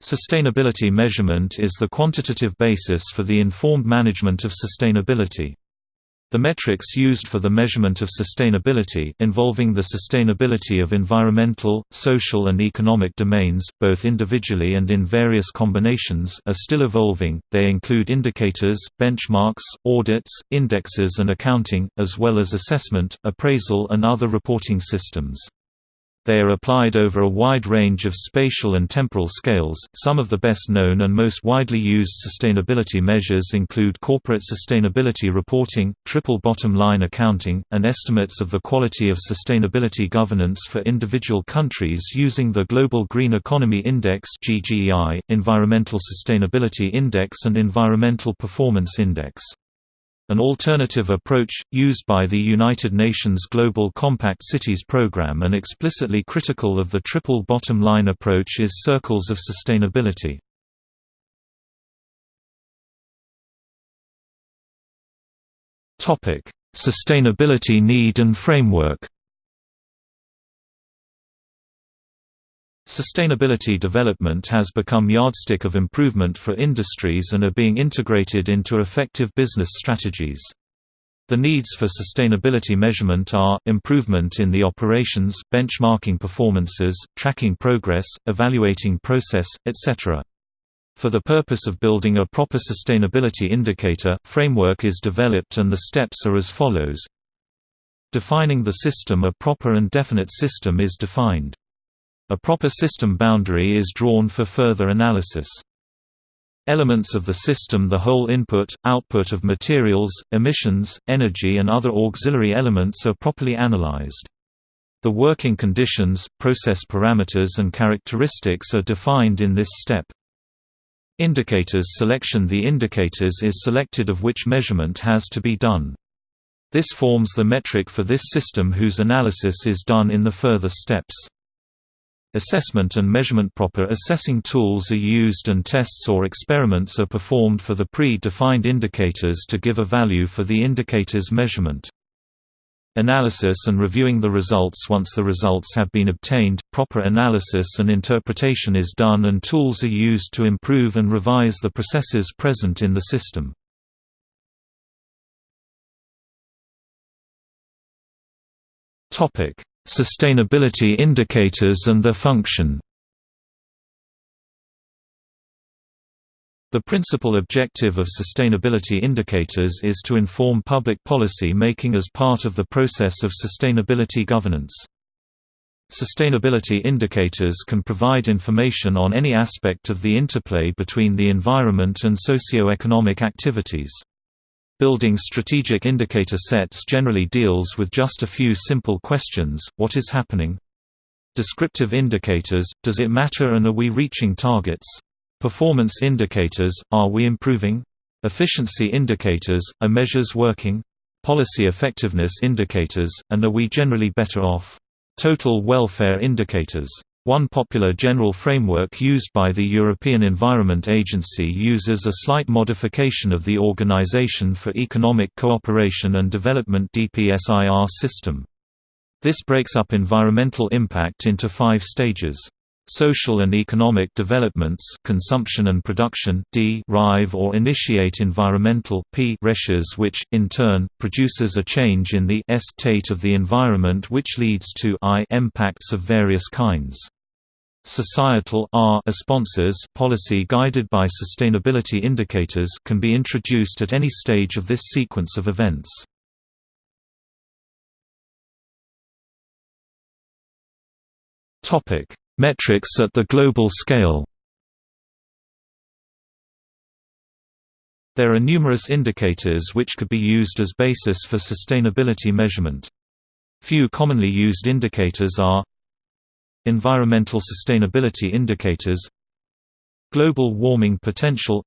Sustainability measurement is the quantitative basis for the informed management of sustainability. The metrics used for the measurement of sustainability involving the sustainability of environmental, social and economic domains, both individually and in various combinations are still evolving, they include indicators, benchmarks, audits, indexes and accounting, as well as assessment, appraisal and other reporting systems. They are applied over a wide range of spatial and temporal scales. Some of the best known and most widely used sustainability measures include corporate sustainability reporting, triple bottom line accounting, and estimates of the quality of sustainability governance for individual countries using the Global Green Economy Index (GGEI), Environmental Sustainability Index, and Environmental Performance Index. An alternative approach, used by the United Nations Global Compact Cities program and explicitly critical of the triple bottom line approach is circles of sustainability. Sustainability need and framework Sustainability development has become yardstick of improvement for industries and are being integrated into effective business strategies. The needs for sustainability measurement are, improvement in the operations, benchmarking performances, tracking progress, evaluating process, etc. For the purpose of building a proper sustainability indicator, framework is developed and the steps are as follows. Defining the system A proper and definite system is defined. A proper system boundary is drawn for further analysis. Elements of the system the whole input, output of materials, emissions, energy and other auxiliary elements are properly analyzed. The working conditions, process parameters and characteristics are defined in this step. Indicators selection The indicators is selected of which measurement has to be done. This forms the metric for this system whose analysis is done in the further steps. Assessment and measurement Proper assessing tools are used and tests or experiments are performed for the pre-defined indicators to give a value for the indicator's measurement. Analysis and reviewing the results Once the results have been obtained, proper analysis and interpretation is done and tools are used to improve and revise the processes present in the system. Sustainability indicators and their function The principal objective of sustainability indicators is to inform public policy making as part of the process of sustainability governance. Sustainability indicators can provide information on any aspect of the interplay between the environment and socio-economic activities. Building strategic indicator sets generally deals with just a few simple questions, what is happening? Descriptive indicators, does it matter and are we reaching targets? Performance indicators, are we improving? Efficiency indicators, are measures working? Policy effectiveness indicators, and are we generally better off? Total welfare indicators one popular general framework used by the European Environment Agency uses a slight modification of the Organization for Economic Cooperation and Development DPSIR system. This breaks up environmental impact into five stages. Social and economic developments consumption and production d rive or initiate environmental p which, in turn, produces a change in the s state of the environment which leads to i impacts of various kinds. Societal R sponsors policy guided by sustainability indicators can be introduced at any stage of this sequence of events. Topic: Metrics at the global scale. There are numerous indicators which could be used as basis for sustainability measurement. Few commonly used indicators are Environmental sustainability indicators Global warming potential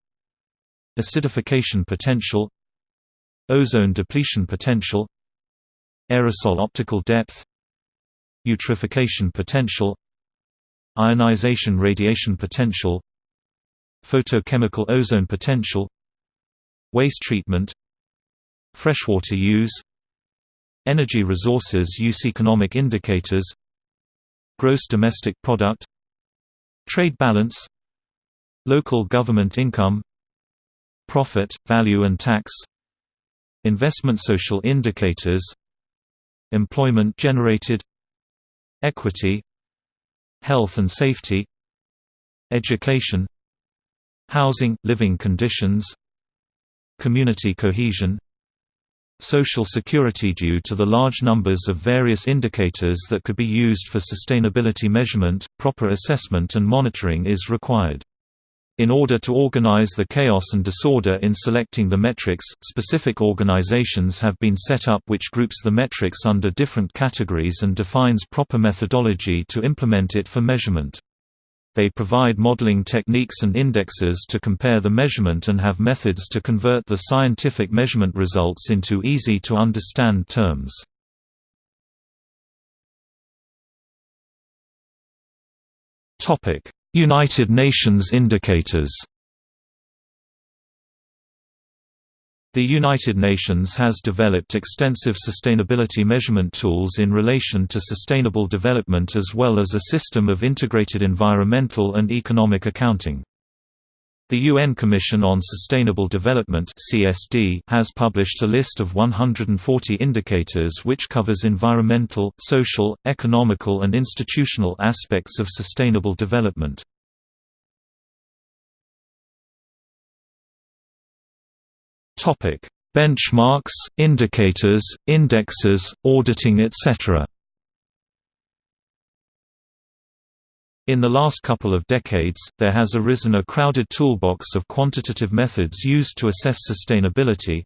Acidification potential Ozone depletion potential Aerosol optical depth Eutrophication potential Ionization radiation potential Photochemical ozone potential Waste treatment Freshwater use Energy resources use economic indicators Gross domestic product Trade balance Local government income Profit, value and tax Investment social indicators Employment generated Equity Health and safety Education Housing, living conditions Community cohesion Social security Due to the large numbers of various indicators that could be used for sustainability measurement, proper assessment and monitoring is required. In order to organize the chaos and disorder in selecting the metrics, specific organizations have been set up which groups the metrics under different categories and defines proper methodology to implement it for measurement. They provide modeling techniques and indexes to compare the measurement and have methods to convert the scientific measurement results into easy-to-understand terms. United Nations indicators The United Nations has developed extensive sustainability measurement tools in relation to sustainable development as well as a system of integrated environmental and economic accounting. The UN Commission on Sustainable Development (CSD) has published a list of 140 indicators which covers environmental, social, economical and institutional aspects of sustainable development. Topic: Benchmarks, indicators, indexes, auditing etc. In the last couple of decades, there has arisen a crowded toolbox of quantitative methods used to assess sustainability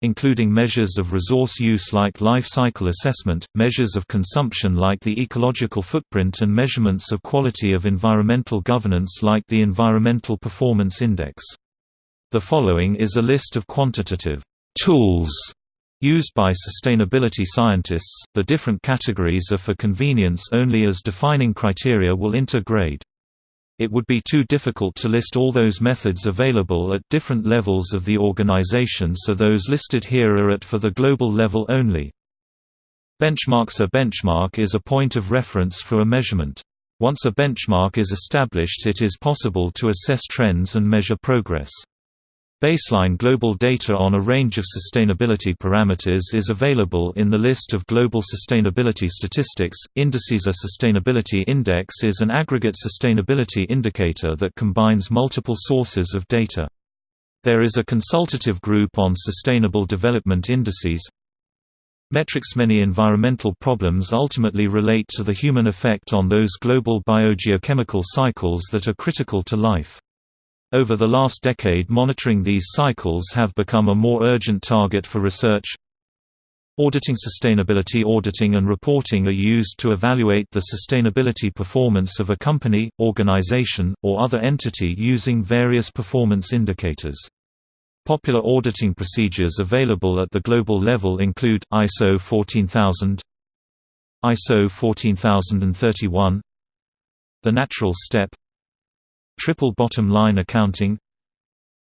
including measures of resource use like life cycle assessment, measures of consumption like the ecological footprint and measurements of quality of environmental governance like the Environmental Performance Index. The following is a list of quantitative tools Used by sustainability scientists, the different categories are for convenience only as defining criteria will intergrade. It would be too difficult to list all those methods available at different levels of the organization so those listed here are at for the global level only. Benchmarks A benchmark is a point of reference for a measurement. Once a benchmark is established it is possible to assess trends and measure progress. Baseline global data on a range of sustainability parameters is available in the list of global sustainability statistics. Indices A sustainability index is an aggregate sustainability indicator that combines multiple sources of data. There is a consultative group on sustainable development indices. Metrics Many environmental problems ultimately relate to the human effect on those global biogeochemical cycles that are critical to life. Over the last decade monitoring these cycles have become a more urgent target for research. Auditing Sustainability auditing and reporting are used to evaluate the sustainability performance of a company, organization, or other entity using various performance indicators. Popular auditing procedures available at the global level include, ISO 14000 ISO 14031 The Natural Step Triple bottom line accounting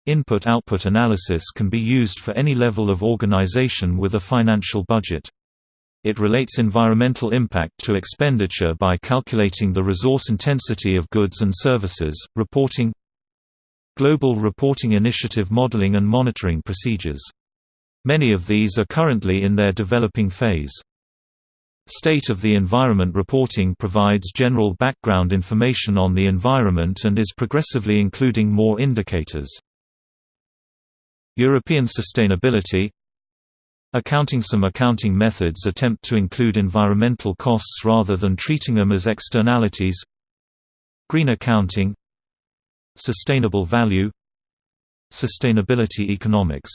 Input-output analysis can be used for any level of organization with a financial budget. It relates environmental impact to expenditure by calculating the resource intensity of goods and services, reporting Global Reporting Initiative modeling and monitoring procedures. Many of these are currently in their developing phase. State of the Environment reporting provides general background information on the environment and is progressively including more indicators. European sustainability. Accounting Some accounting methods attempt to include environmental costs rather than treating them as externalities. Green accounting. Sustainable value. Sustainability economics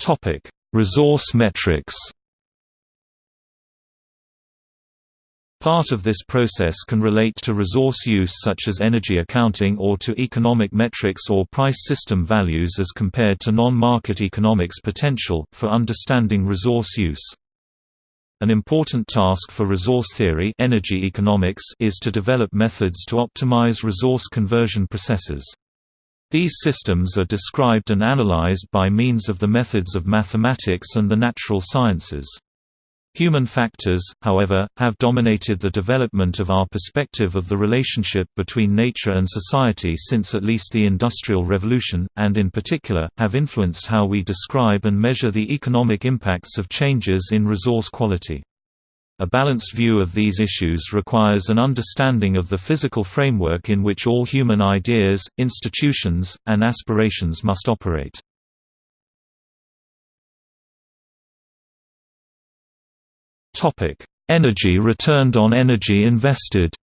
Topic: Resource metrics. Part of this process can relate to resource use such as energy accounting or to economic metrics or price system values as compared to non-market economics potential, for understanding resource use. An important task for resource theory energy economics is to develop methods to optimize resource conversion processes. These systems are described and analyzed by means of the methods of mathematics and the natural sciences. Human factors, however, have dominated the development of our perspective of the relationship between nature and society since at least the Industrial Revolution, and in particular, have influenced how we describe and measure the economic impacts of changes in resource quality. A balanced view of these issues requires an understanding of the physical framework in which all human ideas, institutions, and aspirations must operate. Energy returned on energy invested.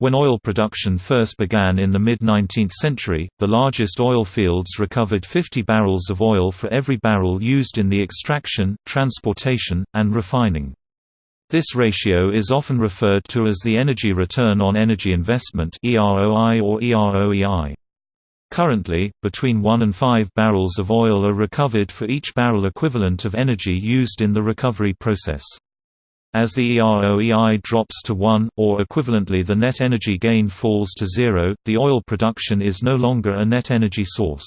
When oil production first began in the mid-19th century, the largest oil fields recovered 50 barrels of oil for every barrel used in the extraction, transportation, and refining. This ratio is often referred to as the energy return on energy investment (EROI or EROEI). Currently, between 1 and 5 barrels of oil are recovered for each barrel equivalent of energy used in the recovery process. As the EROEI drops to 1, or equivalently the net energy gain falls to zero, the oil production is no longer a net energy source.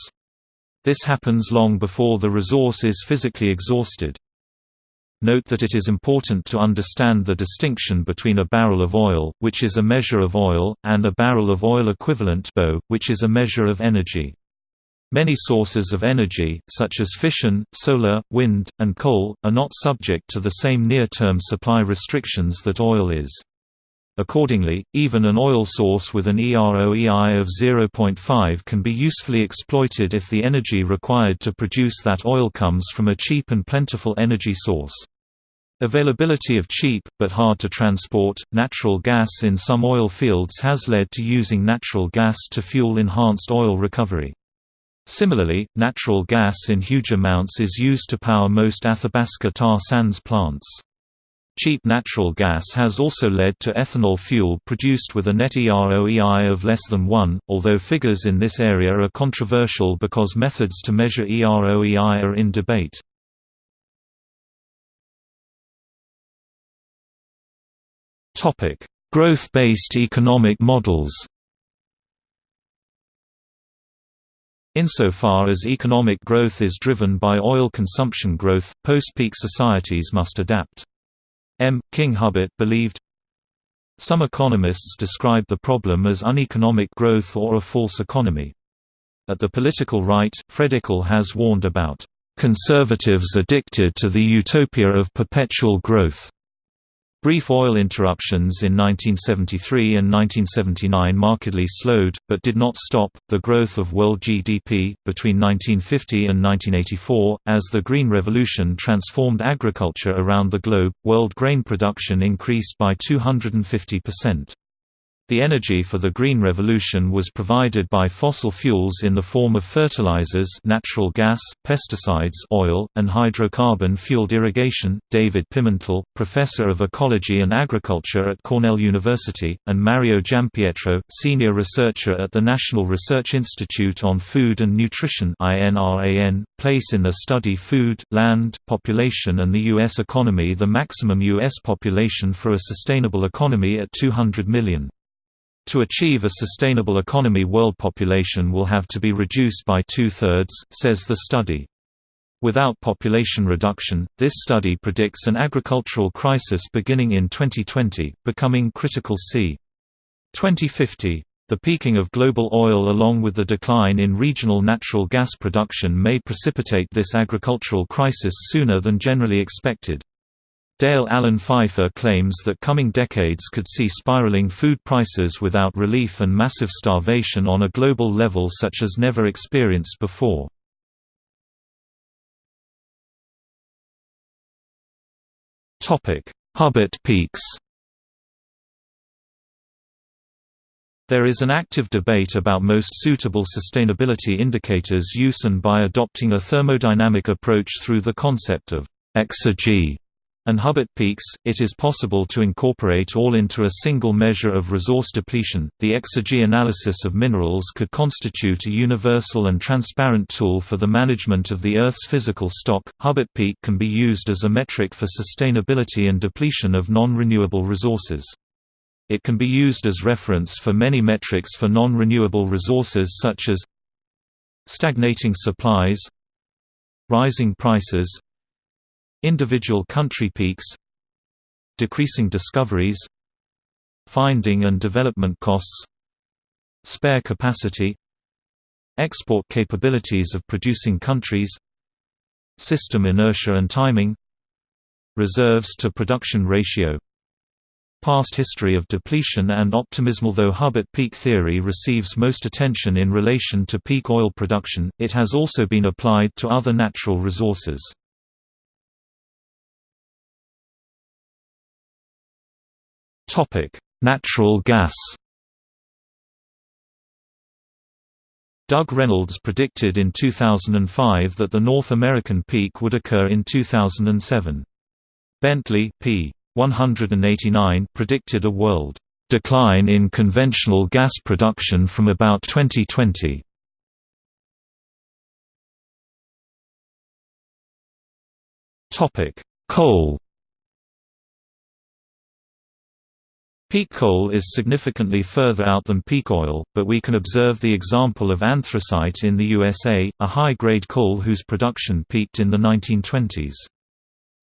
This happens long before the resource is physically exhausted. Note that it is important to understand the distinction between a barrel of oil, which is a measure of oil, and a barrel of oil equivalent which is a measure of energy. Many sources of energy, such as fission, solar, wind, and coal, are not subject to the same near-term supply restrictions that oil is. Accordingly, even an oil source with an EROEI of 0.5 can be usefully exploited if the energy required to produce that oil comes from a cheap and plentiful energy source. Availability of cheap, but hard to transport, natural gas in some oil fields has led to using natural gas to fuel enhanced oil recovery. Similarly, natural gas in huge amounts is used to power most Athabasca tar sands plants. Cheap natural gas has also led to ethanol fuel produced with a net EROEI of less than 1, although figures in this area are controversial because methods to measure EROEI are in debate. Growth-based economic models. Insofar as economic growth is driven by oil consumption growth, post-peak societies must adapt. M. King Hubbert believed Some economists describe the problem as uneconomic growth or a false economy. At the political right, Fred Ikle has warned about conservatives addicted to the utopia of perpetual growth. Brief oil interruptions in 1973 and 1979 markedly slowed, but did not stop, the growth of world GDP, between 1950 and 1984. As the Green Revolution transformed agriculture around the globe, world grain production increased by 250%. The energy for the Green Revolution was provided by fossil fuels in the form of fertilizers natural gas, pesticides oil, and hydrocarbon-fueled irrigation. David Pimentel, professor of ecology and agriculture at Cornell University, and Mario Giampietro, senior researcher at the National Research Institute on Food and Nutrition INRAN, place in their study Food, Land, Population and the U.S. economy the maximum U.S. population for a sustainable economy at 200 million. To achieve a sustainable economy world population will have to be reduced by two-thirds, says the study. Without population reduction, this study predicts an agricultural crisis beginning in 2020, becoming critical c. 2050. The peaking of global oil along with the decline in regional natural gas production may precipitate this agricultural crisis sooner than generally expected. Dale Allen Pfeiffer claims that coming decades could see spiraling food prices without relief and massive starvation on a global level such as never experienced before. Hubbert peaks There is an active debate about most suitable sustainability indicators use and by adopting a thermodynamic approach through the concept of exergy and Hubbert peaks, it is possible to incorporate all into a single measure of resource depletion. The exergy analysis of minerals could constitute a universal and transparent tool for the management of the Earth's physical stock. Hubbert peak can be used as a metric for sustainability and depletion of non renewable resources. It can be used as reference for many metrics for non renewable resources such as stagnating supplies, Rising prices Individual country peaks Decreasing discoveries Finding and development costs Spare capacity Export capabilities of producing countries System inertia and timing Reserves to production ratio Past history of depletion and optimism Although Hubbert peak theory receives most attention in relation to peak oil production, it has also been applied to other natural resources. Natural gas Doug Reynolds predicted in 2005 that the North American peak would occur in 2007. Bentley p. 189 predicted a world decline in conventional gas production from about 2020. Topic: Coal Peak coal is significantly further out than peak oil, but we can observe the example of anthracite in the USA, a high-grade coal whose production peaked in the 1920s.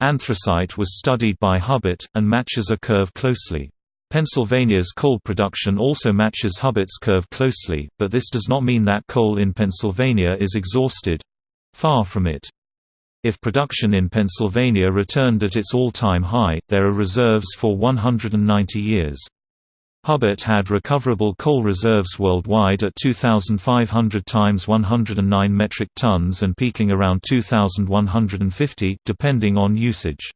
Anthracite was studied by Hubbert, and matches a curve closely. Pennsylvania's coal production also matches Hubbert's curve closely, but this does not mean that coal in Pennsylvania is exhausted—far from it. If production in Pennsylvania returned at its all-time high, there are reserves for 190 years. Hubbert had recoverable coal reserves worldwide at 2,500 times 109 metric tons and peaking around 2,150 depending on usage.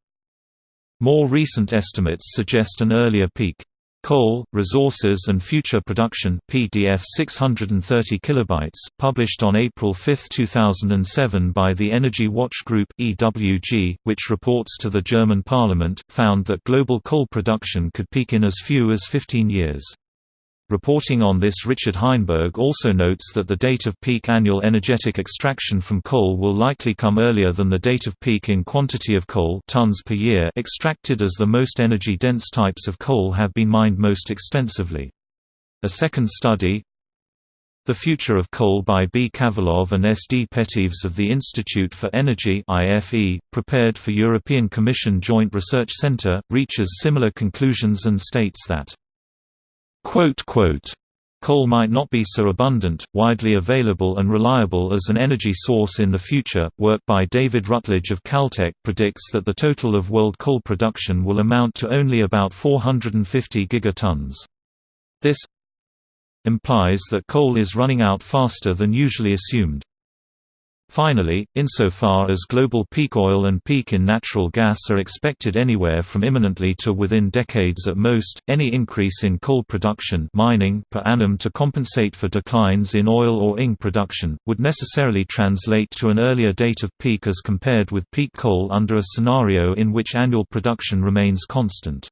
More recent estimates suggest an earlier peak. Coal, Resources and Future Production PDF 630 kilobytes, published on April 5, 2007 by the Energy Watch Group EWG, which reports to the German parliament, found that global coal production could peak in as few as 15 years. Reporting on this Richard Heinberg also notes that the date of peak annual energetic extraction from coal will likely come earlier than the date of peak in quantity of coal tons per year extracted as the most energy-dense types of coal have been mined most extensively. A second study, the Future of Coal by B. Kavalov and S. D. Peteves of the Institute for Energy IFE, prepared for European Commission Joint Research Centre, reaches similar conclusions and states that Coal might not be so abundant, widely available and reliable as an energy source in the future. Work by David Rutledge of Caltech predicts that the total of world coal production will amount to only about 450 gigatons. This implies that coal is running out faster than usually assumed. Finally, insofar as global peak oil and peak in natural gas are expected anywhere from imminently to within decades at most, any increase in coal production mining per annum to compensate for declines in oil or ing production, would necessarily translate to an earlier date of peak as compared with peak coal under a scenario in which annual production remains constant.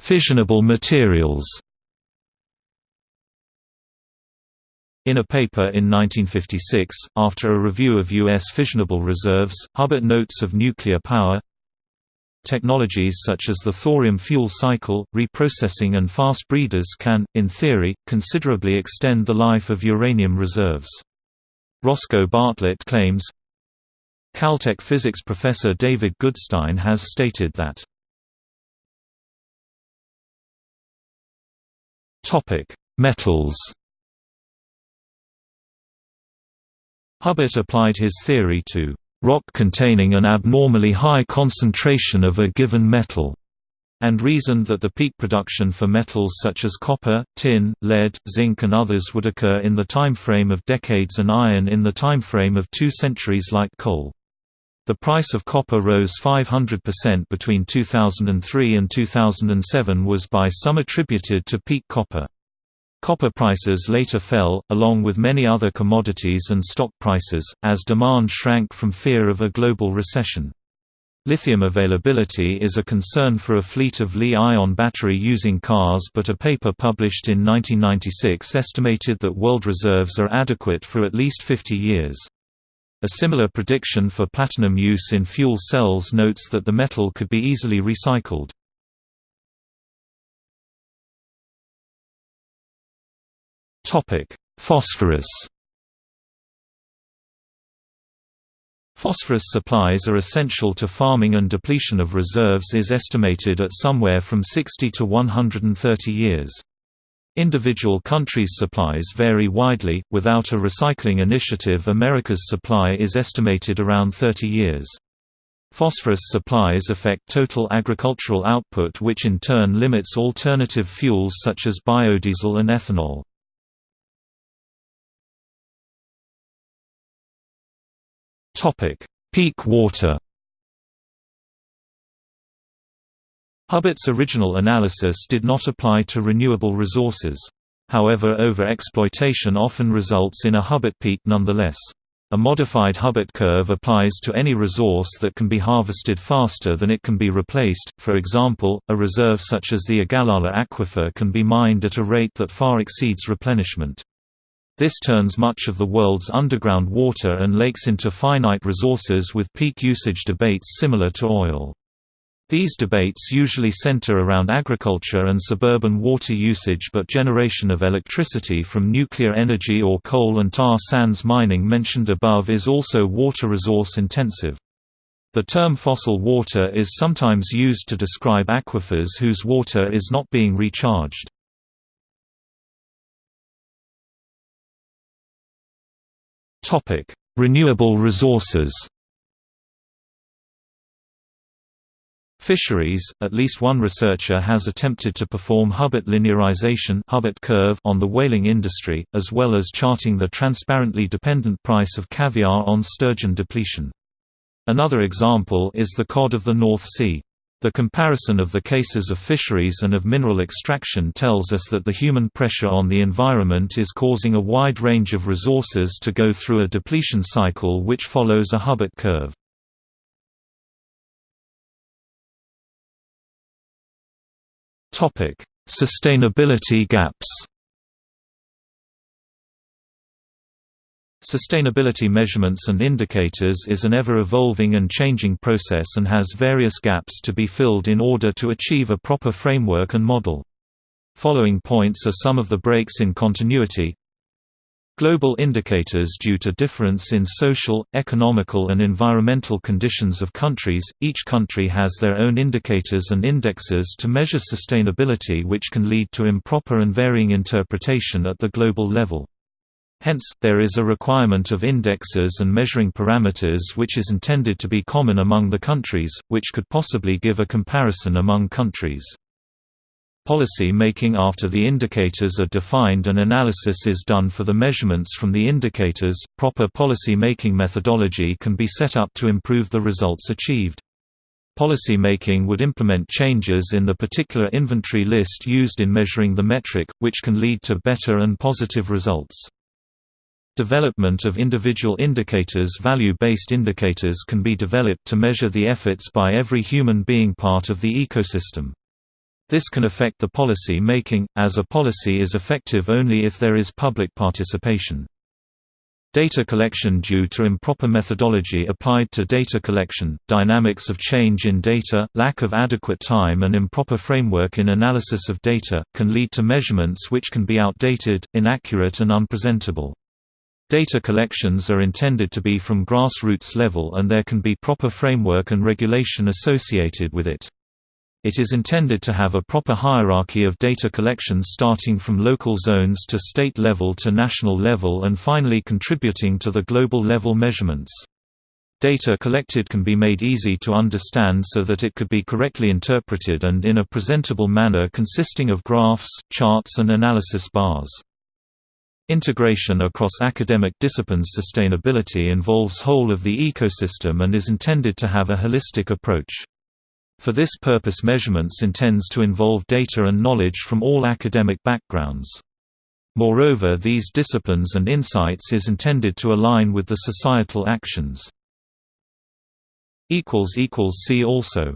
Fissionable materials In a paper in 1956, after a review of U.S. fissionable reserves, Hubbert notes of nuclear power Technologies such as the thorium fuel cycle, reprocessing and fast breeders can, in theory, considerably extend the life of uranium reserves. Roscoe Bartlett claims Caltech physics professor David Goodstein has stated that Metals Hubbert applied his theory to rock containing an abnormally high concentration of a given metal, and reasoned that the peak production for metals such as copper, tin, lead, zinc and others would occur in the time frame of decades and iron in the time frame of two centuries like coal. The price of copper rose 500% between 2003 and 2007 was by some attributed to peak copper. Copper prices later fell, along with many other commodities and stock prices, as demand shrank from fear of a global recession. Lithium availability is a concern for a fleet of Li-ion battery-using cars but a paper published in 1996 estimated that world reserves are adequate for at least 50 years. A similar prediction for platinum use in fuel cells notes that the metal could be easily recycled. Phosphorus Phosphorus supplies are essential to farming and depletion of reserves is estimated at somewhere from 60 to 130 years. Individual countries' supplies vary widely. Without a recycling initiative, America's supply is estimated around 30 years. Phosphorus supplies affect total agricultural output which in turn limits alternative fuels such as biodiesel and ethanol. Peak water Hubbert's original analysis did not apply to renewable resources. However over-exploitation often results in a Hubbert peak nonetheless. A modified Hubbert curve applies to any resource that can be harvested faster than it can be replaced, for example, a reserve such as the Ogallala Aquifer can be mined at a rate that far exceeds replenishment. This turns much of the world's underground water and lakes into finite resources with peak usage debates similar to oil. These debates usually center around agriculture and suburban water usage but generation of electricity from nuclear energy or coal and tar sands mining mentioned above is also water resource intensive. The term fossil water is sometimes used to describe aquifers whose water is not being recharged. Renewable resources Fisheries – At least one researcher has attempted to perform Hubbert linearization Hubbert curve on the whaling industry, as well as charting the transparently dependent price of caviar on sturgeon depletion. Another example is the cod of the North Sea. The comparison of the cases of fisheries and of mineral extraction tells us that the human pressure on the environment is causing a wide range of resources to go through a depletion cycle which follows a Hubbert curve. Sustainability gaps. Sustainability measurements and indicators is an ever-evolving and changing process and has various gaps to be filled in order to achieve a proper framework and model. Following points are some of the breaks in continuity Global indicators due to difference in social, economical and environmental conditions of countries, each country has their own indicators and indexes to measure sustainability which can lead to improper and varying interpretation at the global level. Hence, there is a requirement of indexes and measuring parameters which is intended to be common among the countries, which could possibly give a comparison among countries. Policy making After the indicators are defined and analysis is done for the measurements from the indicators, proper policy making methodology can be set up to improve the results achieved. Policy making would implement changes in the particular inventory list used in measuring the metric, which can lead to better and positive results. Development of individual indicators Value-based indicators can be developed to measure the efforts by every human being part of the ecosystem. This can affect the policy making, as a policy is effective only if there is public participation. Data collection due to improper methodology applied to data collection, dynamics of change in data, lack of adequate time and improper framework in analysis of data, can lead to measurements which can be outdated, inaccurate and unpresentable. Data collections are intended to be from grassroots level and there can be proper framework and regulation associated with it. It is intended to have a proper hierarchy of data collection starting from local zones to state level to national level and finally contributing to the global level measurements. Data collected can be made easy to understand so that it could be correctly interpreted and in a presentable manner consisting of graphs, charts and analysis bars. Integration across academic disciplines Sustainability involves whole of the ecosystem and is intended to have a holistic approach. For this purpose measurements intends to involve data and knowledge from all academic backgrounds. Moreover these disciplines and insights is intended to align with the societal actions. See also